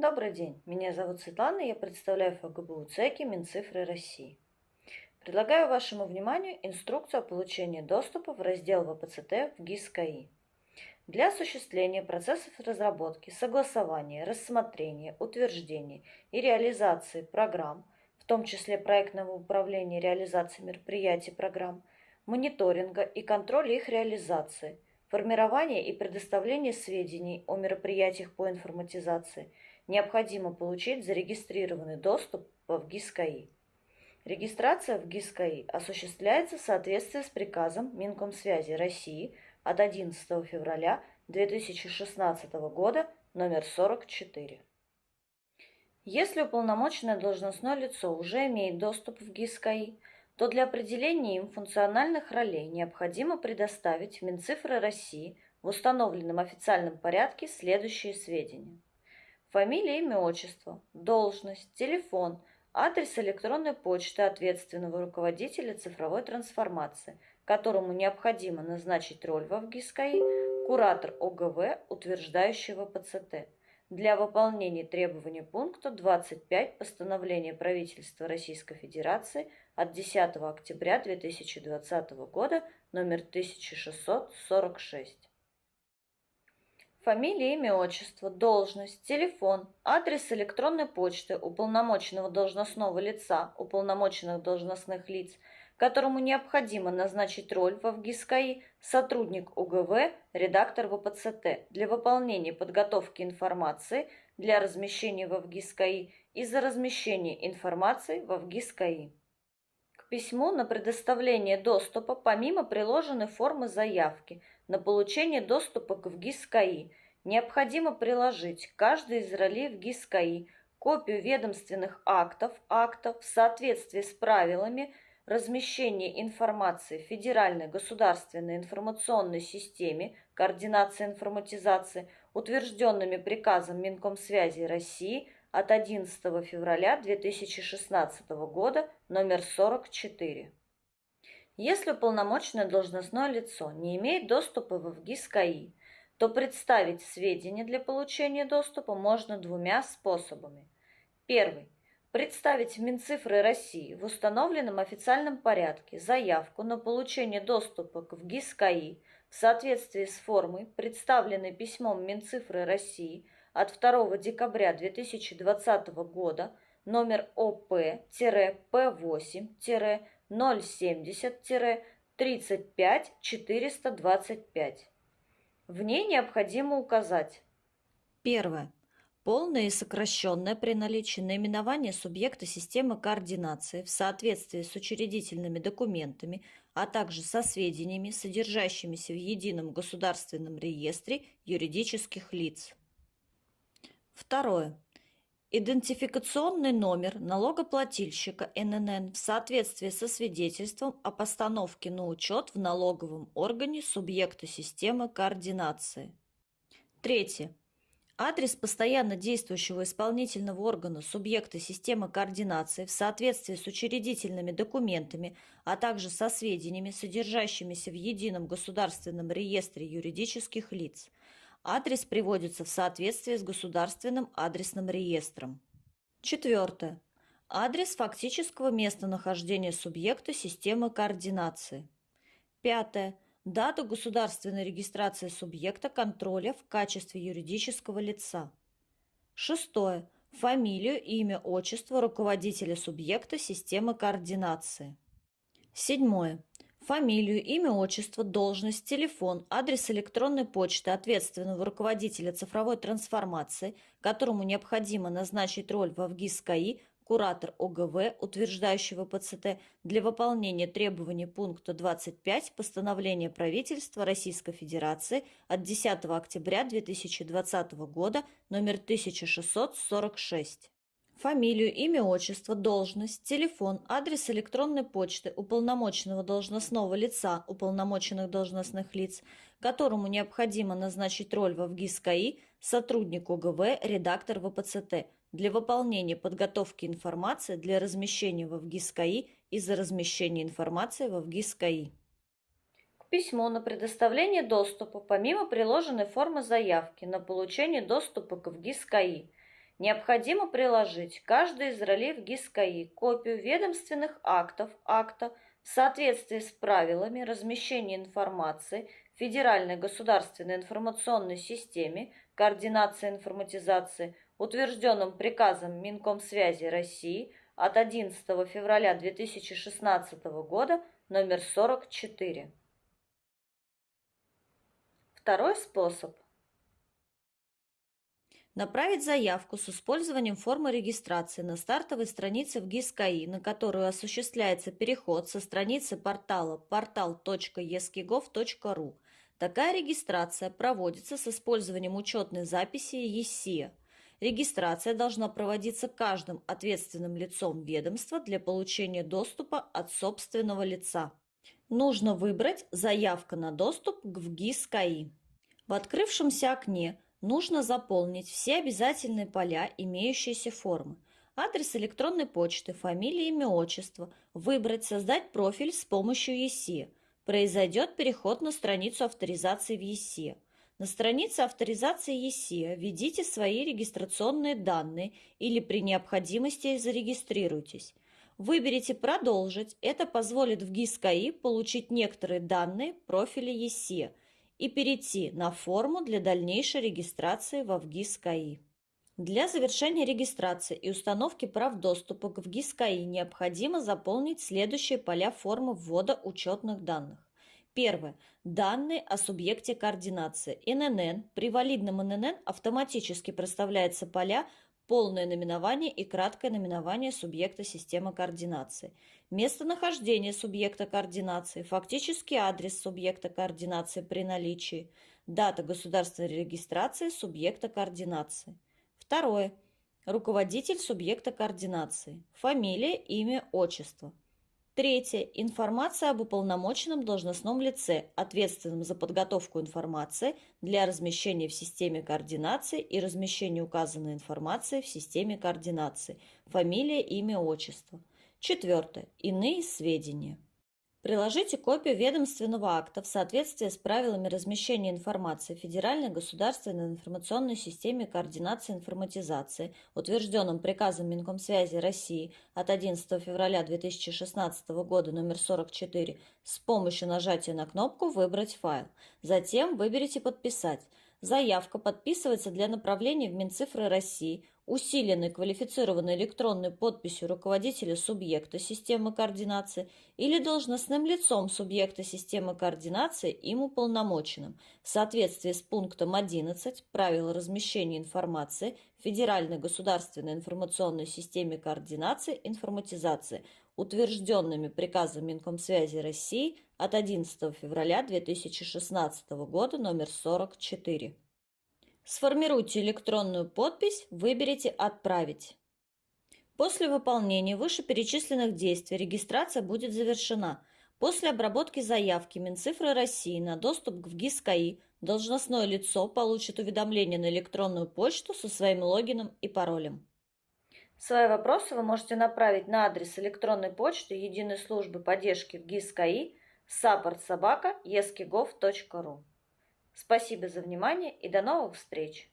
Добрый день, меня зовут Светлана, я представляю ФГБУ ЦЕКИ Минцифры России. Предлагаю вашему вниманию инструкцию о получении доступа в раздел ВПЦТ в ГИС КАИ. Для осуществления процессов разработки, согласования, рассмотрения, утверждения и реализации программ, в том числе проектного управления реализацией мероприятий программ, мониторинга и контроля их реализации, формирования и предоставления сведений о мероприятиях по информатизации, необходимо получить зарегистрированный доступ в ГИС КАИ. Регистрация в ГИС КАИ осуществляется в соответствии с приказом Минкомсвязи России – от 11 февраля 2016 года номер 44. Если уполномоченное должностное лицо уже имеет доступ в ГИС-КАИ, то для определения им функциональных ролей необходимо предоставить в Минцифры России в установленном официальном порядке следующие сведения. Фамилия, имя, отчество, должность, телефон, адрес электронной почты ответственного руководителя цифровой трансформации – которому необходимо назначить роль в ВГИСКАИ, куратор ОГВ, утверждающего ПЦТ, для выполнения требований пункта 25 постановления правительства Российской Федерации от 10 октября 2020 года номер 1646. Фамилия, имя, отчество, должность, телефон, адрес электронной почты уполномоченного должностного лица, уполномоченных должностных лиц – которому необходимо назначить роль в ВГИСКАИ сотрудник УГВ, редактор ВПЦТ для выполнения подготовки информации для размещения в ВГИСКАИ и за размещение информации в ВГИСКАИ. К письму на предоставление доступа помимо приложенной формы заявки на получение доступа к ВГИСКАИ необходимо приложить каждый из ролей ВГИСКАИ копию ведомственных актов, актов в соответствии с правилами – размещение информации в Федеральной государственной информационной системе координации информатизации, утвержденными приказом Минкомсвязи России от 11 февраля 2016 года номер 44. Если уполномоченное должностное лицо не имеет доступа в ВГИС КАИ, то представить сведения для получения доступа можно двумя способами. Первый представить в Минцифры России в установленном официальном порядке заявку на получение доступа к ВГИС КАИ в соответствии с формой, представленной письмом Минцифры России от 2 декабря 2020 года номер ОП-П8-070-35425. В ней необходимо указать Первое Полное и сокращенное при наличии наименования субъекта системы координации в соответствии с учредительными документами, а также со сведениями, содержащимися в Едином государственном реестре юридических лиц. Второе. Идентификационный номер налогоплательщика ННН в соответствии со свидетельством о постановке на учет в налоговом органе субъекта системы координации. Третье Адрес постоянно действующего исполнительного органа субъекта системы координации в соответствии с учредительными документами, а также со сведениями, содержащимися в Едином государственном реестре юридических лиц. Адрес приводится в соответствии с государственным адресным реестром. Четвертое. Адрес фактического местонахождения субъекта системы координации. Пятое дату государственной регистрации субъекта контроля в качестве юридического лица. Шестое. Фамилию, имя, отчество руководителя субъекта системы координации. Седьмое. Фамилию, имя, отчество, должность, телефон, адрес электронной почты ответственного руководителя цифровой трансформации, которому необходимо назначить роль в ВГИС КАИ куратор ОГВ, утверждающего ПЦТ, для выполнения требований пункта 25 постановления правительства Российской Федерации от 10 октября 2020 года номер 1646. Фамилию, имя, отчество, должность, телефон, адрес электронной почты уполномоченного должностного лица, уполномоченных должностных лиц, которому необходимо назначить роль в ВГИС КАИ, сотрудник ОГВ, редактор ВПЦТ – для выполнения подготовки информации для размещения в ВГИС-КАИ и за размещение информации в ВГИС-КАИ. К письму на предоставление доступа, помимо приложенной формы заявки на получение доступа к ВГИС-КАИ, Необходимо приложить каждый из ролей в ГИС-КАИ копию ведомственных актов акта в соответствии с правилами размещения информации в Федеральной государственной информационной системе координации информатизации, утвержденным приказом Минкомсвязи России от 11 февраля 2016 года номер 44. Второй способ – Направить заявку с использованием формы регистрации на стартовой странице в ГИС-КАИ, на которую осуществляется переход со страницы портала portal.eskigov.ru. Такая регистрация проводится с использованием учетной записи ЕСИА. Регистрация должна проводиться каждым ответственным лицом ведомства для получения доступа от собственного лица. Нужно выбрать «Заявка на доступ к ВГИС КАИ». В открывшемся окне нужно заполнить все обязательные поля имеющиеся формы. Адрес электронной почты, фамилия, имя, отчество. Выбрать «Создать профиль с помощью ЕСИ». Произойдет переход на страницу авторизации в ЕСИ. На странице авторизации ЕСИ введите свои регистрационные данные или при необходимости зарегистрируйтесь. Выберите «Продолжить». Это позволит в ГИС-КАИ получить некоторые данные профиля ЕСИ – и перейти на форму для дальнейшей регистрации во ВГИС КАИ. Для завершения регистрации и установки прав доступа к ВГИС КАИ необходимо заполнить следующие поля формы ввода учетных данных. Первое. Данные о субъекте координации. ННН. При валидном ННН автоматически проставляются поля полное наименование и краткое наименование субъекта системы координации, местонахождение субъекта координации, фактический адрес субъекта координации при наличии, дата государственной регистрации субъекта координации. Второе. Руководитель субъекта координации, фамилия, имя, отчество. Третье. Информация об уполномоченном должностном лице, ответственном за подготовку информации для размещения в системе координации и размещения указанной информации в системе координации. Фамилия, имя, отчество. Четвертое. Иные сведения. Приложите копию ведомственного акта в соответствии с правилами размещения информации в Федеральной государственной информационной системе координации информатизации, утвержденном приказом Минкомсвязи России от 11 февраля 2016 года номер 44, с помощью нажатия на кнопку «Выбрать файл». Затем выберите «Подписать». Заявка подписывается для направления в Минцифры России усиленной квалифицированной электронной подписью руководителя субъекта системы координации или должностным лицом субъекта системы координации им уполномоченным в соответствии с пунктом 11 правил размещения информации в Федеральной государственной информационной системе координации информатизации, утвержденными приказом Минкомсвязи России от 11 февраля 2016 года номер 44. Сформируйте электронную подпись, выберите «Отправить». После выполнения вышеперечисленных действий регистрация будет завершена. После обработки заявки Минцифры России на доступ к ВГИС КАИ должностное лицо получит уведомление на электронную почту со своим логином и паролем. Свои вопросы вы можете направить на адрес электронной почты Единой службы поддержки в ГИС КАИ support Спасибо за внимание и до новых встреч!